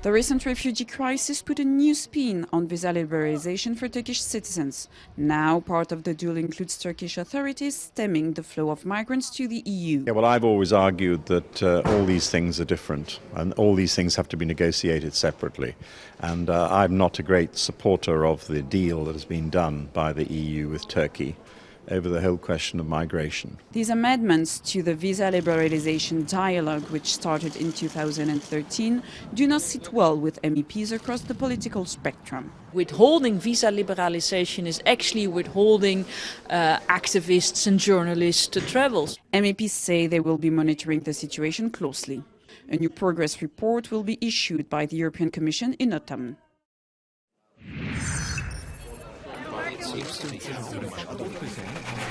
The recent refugee crisis put a new spin on visa liberalization for Turkish citizens. Now, part of the deal includes Turkish authorities stemming the flow of migrants to the EU. Yeah, well, I've always argued that uh, all these things are different and all these things have to be negotiated separately. And uh, I'm not a great supporter of the deal that has been done by the EU with Turkey over the whole question of migration. These amendments to the visa liberalization dialogue, which started in 2013, do not sit well with MEPs across the political spectrum. Withholding visa liberalization is actually withholding uh, activists and journalists to travel. MEPs say they will be monitoring the situation closely. A new progress report will be issued by the European Commission in autumn. Seems to be